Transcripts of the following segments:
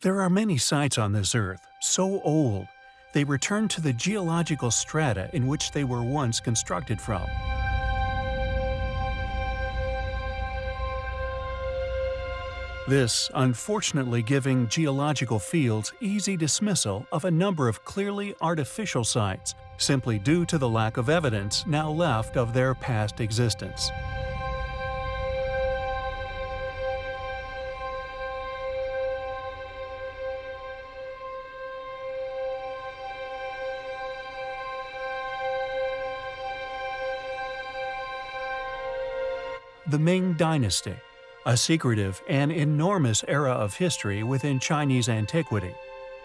There are many sites on this Earth so old they return to the geological strata in which they were once constructed from. This unfortunately giving geological fields easy dismissal of a number of clearly artificial sites simply due to the lack of evidence now left of their past existence. The Ming Dynasty, a secretive and enormous era of history within Chinese antiquity.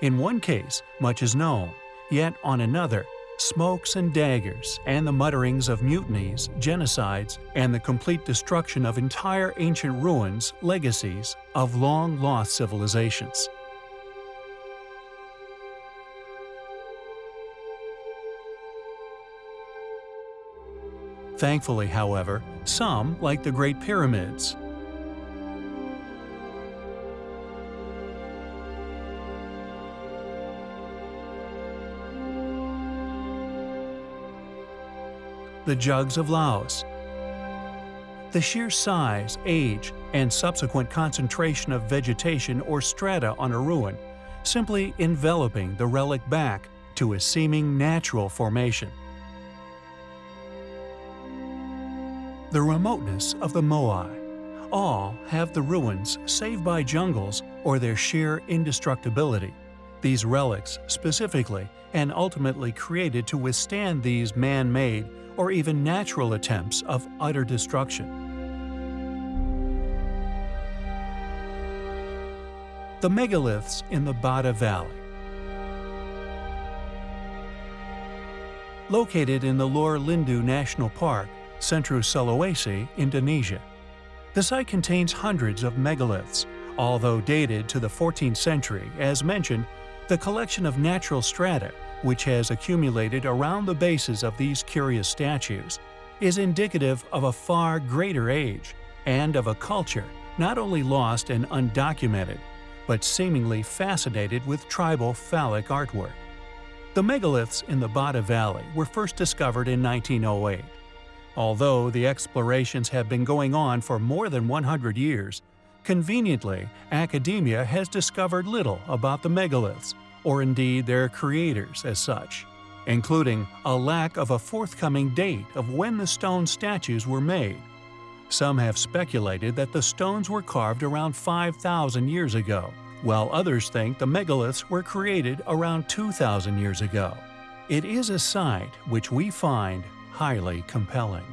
In one case, much is known, yet on another, smokes and daggers, and the mutterings of mutinies, genocides, and the complete destruction of entire ancient ruins, legacies of long-lost civilizations. Thankfully, however, some, like the Great Pyramids, the jugs of Laos. The sheer size, age, and subsequent concentration of vegetation or strata on a ruin, simply enveloping the relic back to a seeming natural formation. The remoteness of the Moai. All have the ruins saved by jungles or their sheer indestructibility. These relics, specifically and ultimately created to withstand these man-made or even natural attempts of utter destruction. The megaliths in the Bada Valley Located in the Lore Lindu National Park, Central Sulawesi, Indonesia. The site contains hundreds of megaliths, although dated to the 14th century, as mentioned, the collection of natural strata, which has accumulated around the bases of these curious statues, is indicative of a far greater age and of a culture not only lost and undocumented, but seemingly fascinated with tribal phallic artwork. The megaliths in the Bada Valley were first discovered in 1908. Although the explorations have been going on for more than 100 years, conveniently, academia has discovered little about the megaliths, or indeed their creators as such, including a lack of a forthcoming date of when the stone statues were made. Some have speculated that the stones were carved around 5,000 years ago, while others think the megaliths were created around 2,000 years ago. It is a site which we find highly compelling.